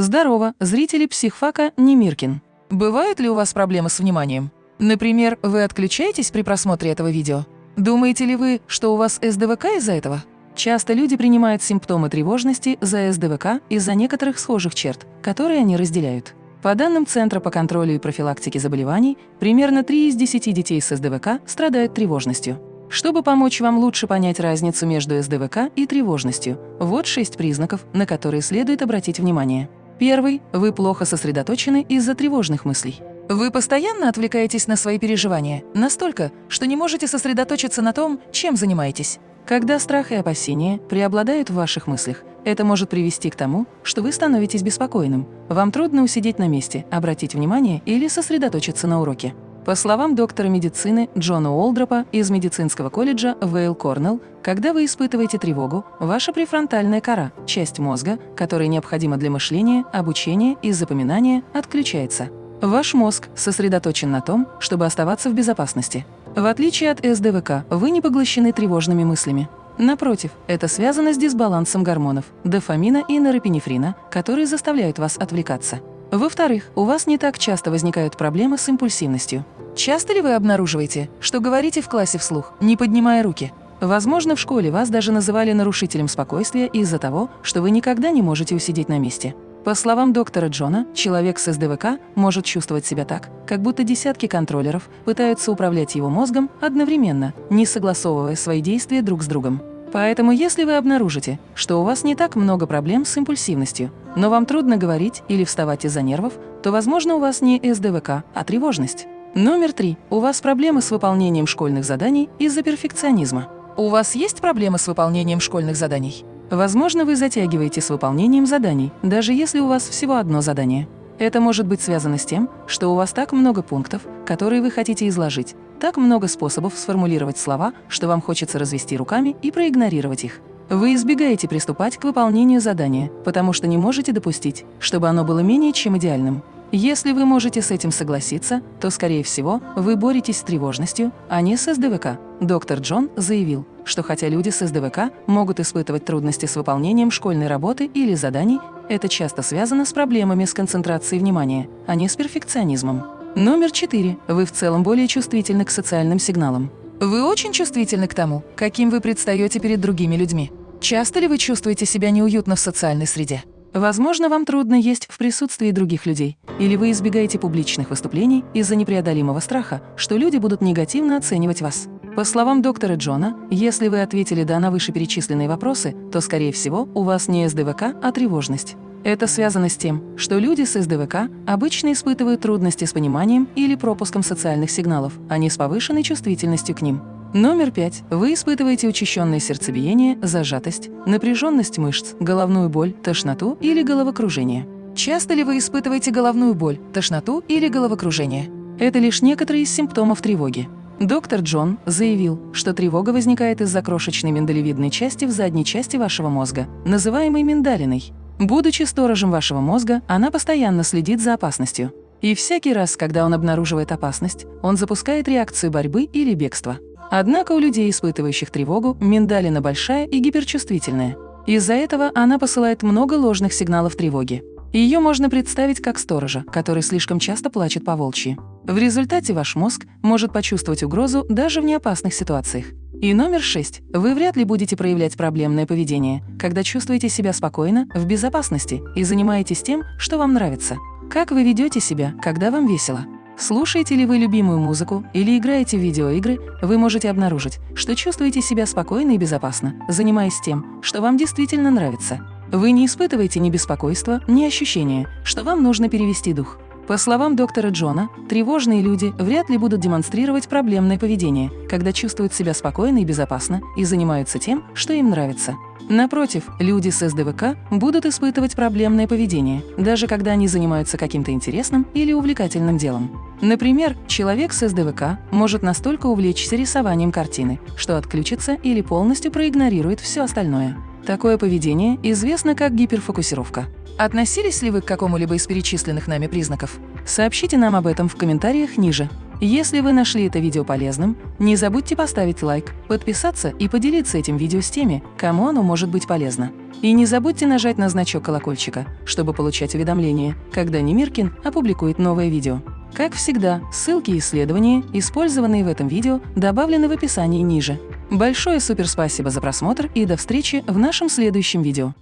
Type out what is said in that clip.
Здорово, зрители психфака Немиркин. Бывают ли у вас проблемы с вниманием? Например, вы отключаетесь при просмотре этого видео? Думаете ли вы, что у вас СДВК из-за этого? Часто люди принимают симптомы тревожности за СДВК из-за некоторых схожих черт, которые они разделяют. По данным Центра по контролю и профилактике заболеваний, примерно 3 из 10 детей с СДВК страдают тревожностью. Чтобы помочь вам лучше понять разницу между СДВК и тревожностью, вот шесть признаков, на которые следует обратить внимание. Первый – вы плохо сосредоточены из-за тревожных мыслей. Вы постоянно отвлекаетесь на свои переживания, настолько, что не можете сосредоточиться на том, чем занимаетесь. Когда страх и опасения преобладают в ваших мыслях, это может привести к тому, что вы становитесь беспокойным. Вам трудно усидеть на месте, обратить внимание или сосредоточиться на уроке. По словам доктора медицины Джона Уолдропа из медицинского колледжа Вейл Корнелл, когда вы испытываете тревогу, ваша префронтальная кора, часть мозга, которая необходима для мышления, обучения и запоминания, отключается. Ваш мозг сосредоточен на том, чтобы оставаться в безопасности. В отличие от СДВК, вы не поглощены тревожными мыслями. Напротив, это связано с дисбалансом гормонов – дофамина и нейропинефрина, которые заставляют вас отвлекаться. Во-вторых, у вас не так часто возникают проблемы с импульсивностью. Часто ли вы обнаруживаете, что говорите в классе вслух, не поднимая руки? Возможно, в школе вас даже называли нарушителем спокойствия из-за того, что вы никогда не можете усидеть на месте. По словам доктора Джона, человек с СДВК может чувствовать себя так, как будто десятки контроллеров пытаются управлять его мозгом одновременно, не согласовывая свои действия друг с другом. Поэтому если вы обнаружите, что у вас не так много проблем с импульсивностью, но вам трудно говорить или вставать из-за нервов, то, возможно, у вас не СДВК, а тревожность. Номер три. У вас проблемы с выполнением школьных заданий из-за перфекционизма. У вас есть проблемы с выполнением школьных заданий? Возможно, вы затягиваете с выполнением заданий, даже если у вас всего одно задание. Это может быть связано с тем, что у вас так много пунктов, которые вы хотите изложить, так много способов сформулировать слова, что вам хочется развести руками и проигнорировать их. Вы избегаете приступать к выполнению задания, потому что не можете допустить, чтобы оно было менее чем идеальным. Если вы можете с этим согласиться, то, скорее всего, вы боретесь с тревожностью, а не с СДВК. Доктор Джон заявил, что хотя люди с СДВК могут испытывать трудности с выполнением школьной работы или заданий, это часто связано с проблемами с концентрацией внимания, а не с перфекционизмом. Номер четыре. Вы в целом более чувствительны к социальным сигналам. Вы очень чувствительны к тому, каким вы предстаете перед другими людьми. Часто ли вы чувствуете себя неуютно в социальной среде? Возможно, вам трудно есть в присутствии других людей, или вы избегаете публичных выступлений из-за непреодолимого страха, что люди будут негативно оценивать вас. По словам доктора Джона, если вы ответили «да» на вышеперечисленные вопросы, то, скорее всего, у вас не СДВК, а тревожность. Это связано с тем, что люди с СДВК обычно испытывают трудности с пониманием или пропуском социальных сигналов, а не с повышенной чувствительностью к ним. Номер пять. Вы испытываете учащенное сердцебиение, зажатость, напряженность мышц, головную боль, тошноту или головокружение. Часто ли вы испытываете головную боль, тошноту или головокружение? Это лишь некоторые из симптомов тревоги. Доктор Джон заявил, что тревога возникает из-за крошечной миндалевидной части в задней части вашего мозга, называемой миндалиной. Будучи сторожем вашего мозга, она постоянно следит за опасностью. И всякий раз, когда он обнаруживает опасность, он запускает реакцию борьбы или бегства. Однако у людей, испытывающих тревогу, миндалина большая и гиперчувствительная. Из-за этого она посылает много ложных сигналов тревоги. Ее можно представить как сторожа, который слишком часто плачет по волчьи. В результате ваш мозг может почувствовать угрозу даже в неопасных ситуациях. И номер шесть. Вы вряд ли будете проявлять проблемное поведение, когда чувствуете себя спокойно, в безопасности и занимаетесь тем, что вам нравится. Как вы ведете себя, когда вам весело? Слушаете ли вы любимую музыку или играете в видеоигры, вы можете обнаружить, что чувствуете себя спокойно и безопасно, занимаясь тем, что вам действительно нравится. Вы не испытываете ни беспокойства, ни ощущения, что вам нужно перевести дух. По словам доктора Джона, тревожные люди вряд ли будут демонстрировать проблемное поведение, когда чувствуют себя спокойно и безопасно и занимаются тем, что им нравится. Напротив, люди с СДВК будут испытывать проблемное поведение, даже когда они занимаются каким-то интересным или увлекательным делом. Например, человек с СДВК может настолько увлечься рисованием картины, что отключится или полностью проигнорирует все остальное. Такое поведение известно как гиперфокусировка. Относились ли вы к какому-либо из перечисленных нами признаков? Сообщите нам об этом в комментариях ниже. Если вы нашли это видео полезным, не забудьте поставить лайк, подписаться и поделиться этим видео с теми, кому оно может быть полезно. И не забудьте нажать на значок колокольчика, чтобы получать уведомления, когда Немиркин опубликует новое видео. Как всегда, ссылки и исследования, использованные в этом видео, добавлены в описании ниже. Большое суперспасибо за просмотр и до встречи в нашем следующем видео.